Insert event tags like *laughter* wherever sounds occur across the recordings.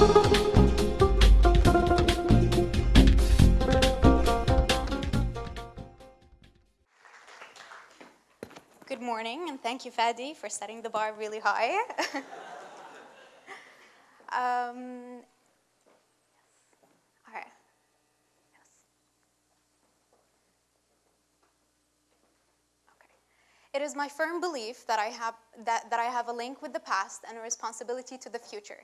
Good morning, and thank you, Fadi, for setting the bar really high. *laughs* um, all right. It is my firm belief that I, have, that, that I have a link with the past and a responsibility to the future.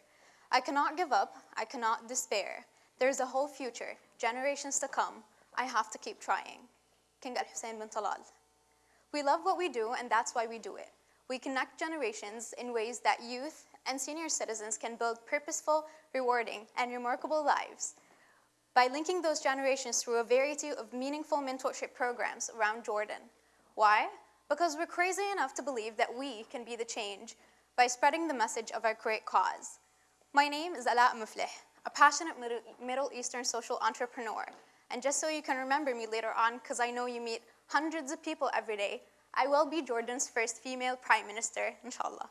I cannot give up. I cannot despair. There's a whole future, generations to come. I have to keep trying. King Al-Hussein bin Talal. We love what we do, and that's why we do it. We connect generations in ways that youth and senior citizens can build purposeful, rewarding, and remarkable lives by linking those generations through a variety of meaningful mentorship programs around Jordan. Why? Because we're crazy enough to believe that we can be the change by spreading the message of our great cause. My name is Ala Mufleh, a passionate Middle Eastern social entrepreneur. And just so you can remember me later on, because I know you meet hundreds of people every day, I will be Jordan's first female prime minister, inshallah.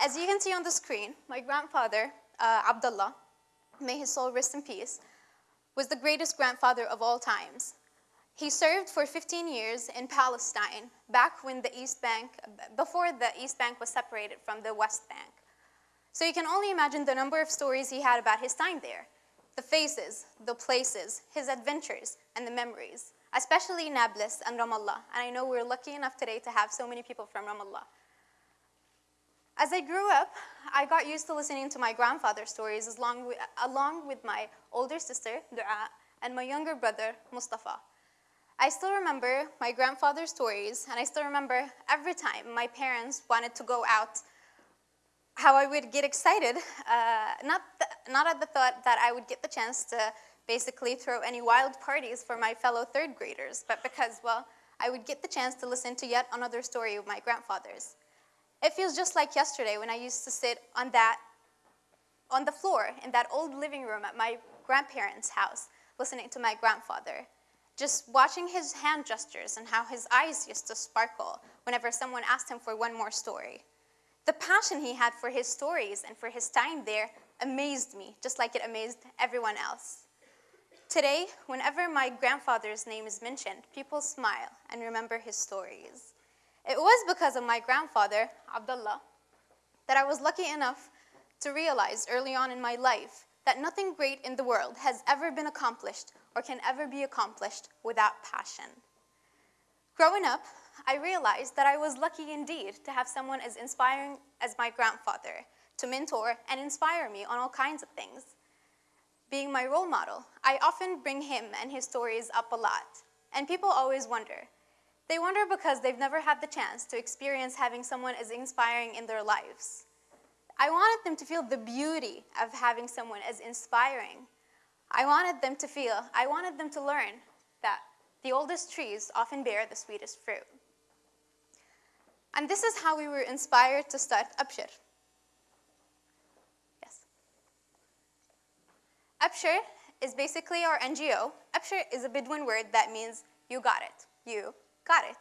As you can see on the screen, my grandfather, uh, Abdullah, may his soul rest in peace, was the greatest grandfather of all times. He served for 15 years in Palestine, back when the East Bank, before the East Bank was separated from the West Bank. So you can only imagine the number of stories he had about his time there the faces, the places, his adventures, and the memories, especially Nablus and Ramallah. And I know we're lucky enough today to have so many people from Ramallah. As I grew up, I got used to listening to my grandfather's stories along with, along with my older sister, Dua, and my younger brother, Mustafa. I still remember my grandfather's stories, and I still remember every time my parents wanted to go out how I would get excited, uh, not, not at the thought that I would get the chance to basically throw any wild parties for my fellow third graders, but because, well, I would get the chance to listen to yet another story of my grandfather's. It feels just like yesterday when I used to sit on that, on the floor in that old living room at my grandparents' house, listening to my grandfather, just watching his hand gestures and how his eyes used to sparkle whenever someone asked him for one more story. The passion he had for his stories and for his time there amazed me, just like it amazed everyone else. Today, whenever my grandfather's name is mentioned, people smile and remember his stories. It was because of my grandfather, Abdullah, that I was lucky enough to realize early on in my life that nothing great in the world has ever been accomplished or can ever be accomplished without passion. Growing up, I realized that I was lucky indeed to have someone as inspiring as my grandfather to mentor and inspire me on all kinds of things. Being my role model, I often bring him and his stories up a lot, and people always wonder. They wonder because they've never had the chance to experience having someone as inspiring in their lives. I wanted them to feel the beauty of having someone as inspiring. I wanted them to feel, I wanted them to learn that the oldest trees often bear the sweetest fruit. And this is how we were inspired to start Abshir. Yes. Abshir is basically our NGO. Abshir is a Bedouin word that means you got it. You got it.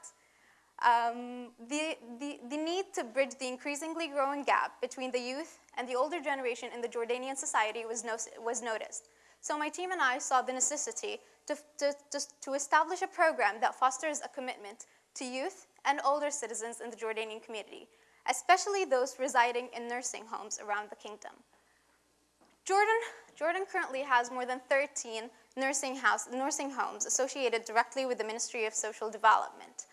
Um, the, the, the need to bridge the increasingly growing gap between the youth and the older generation in the Jordanian society was, no, was noticed. So my team and I saw the necessity to, to, to, to establish a program that fosters a commitment to youth and older citizens in the Jordanian community, especially those residing in nursing homes around the kingdom. Jordan, Jordan currently has more than 13 nursing, house, nursing homes associated directly with the Ministry of Social Development.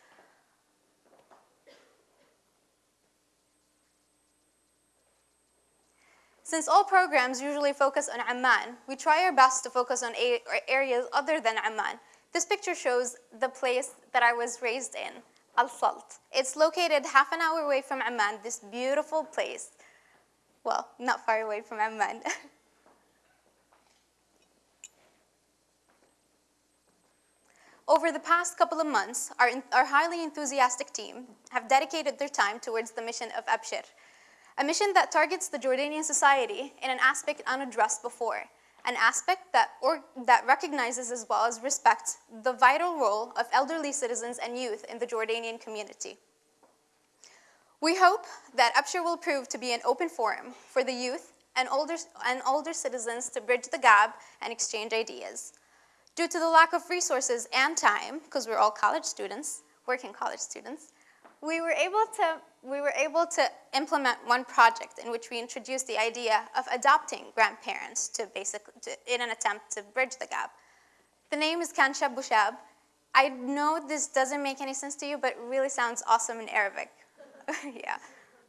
Since all programs usually focus on Amman, we try our best to focus on areas other than Amman. This picture shows the place that I was raised in, Al-Salt. It's located half an hour away from Amman, this beautiful place. Well, not far away from Amman. *laughs* Over the past couple of months, our, our highly enthusiastic team have dedicated their time towards the mission of Abshir, a mission that targets the Jordanian society in an aspect unaddressed before, an aspect that, or, that recognizes as well as respects the vital role of elderly citizens and youth in the Jordanian community. We hope that Abshir will prove to be an open forum for the youth and older, and older citizens to bridge the gap and exchange ideas. Due to the lack of resources and time, because we're all college students, working college students, we were able to we were able to implement one project in which we introduced the idea of adopting grandparents to basically to, in an attempt to bridge the gap. The name is Kanshab Bushab. I know this doesn't make any sense to you, but it really sounds awesome in Arabic. *laughs* yeah.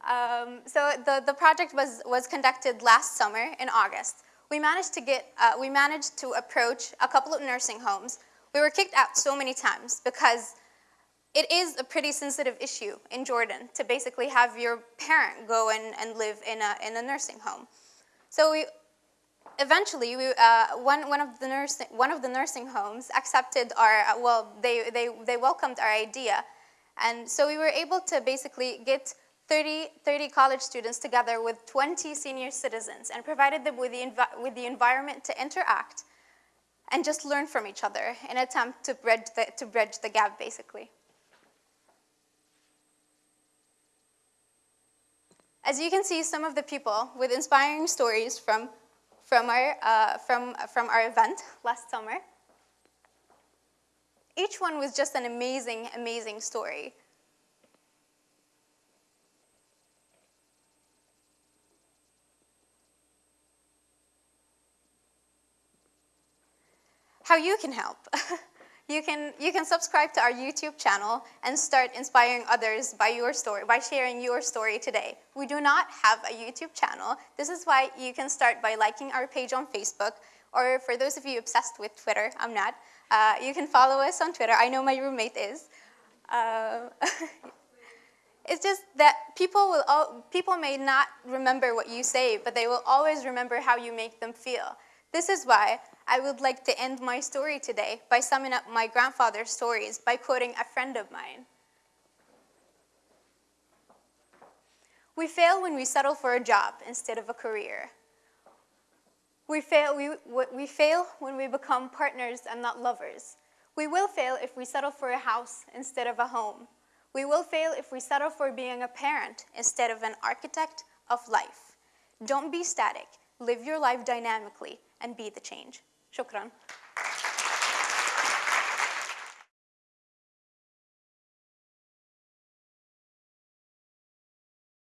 Um, so the, the project was, was conducted last summer in August. We managed to get, uh, we managed to approach a couple of nursing homes. We were kicked out so many times because it is a pretty sensitive issue in Jordan to basically have your parent go and, and live in a, in a nursing home. So we, eventually, we, uh, one, one, of the nursing, one of the nursing homes accepted our, well, they, they, they welcomed our idea. And so we were able to basically get 30, 30 college students together with 20 senior citizens and provided them with the, with the environment to interact and just learn from each other in an attempt to bridge the, to bridge the gap, basically. As you can see, some of the people with inspiring stories from, from, our, uh, from, from our event last summer. Each one was just an amazing, amazing story. How you can help. *laughs* You can, you can subscribe to our YouTube channel and start inspiring others by your story, by sharing your story today. We do not have a YouTube channel. This is why you can start by liking our page on Facebook, or for those of you obsessed with Twitter, I'm not, uh, you can follow us on Twitter. I know my roommate is. Uh, *laughs* it's just that people, will all, people may not remember what you say, but they will always remember how you make them feel. This is why I would like to end my story today by summing up my grandfather's stories by quoting a friend of mine. We fail when we settle for a job instead of a career. We fail, we, we fail when we become partners and not lovers. We will fail if we settle for a house instead of a home. We will fail if we settle for being a parent instead of an architect of life. Don't be static live your life dynamically, and be the change. Shukran.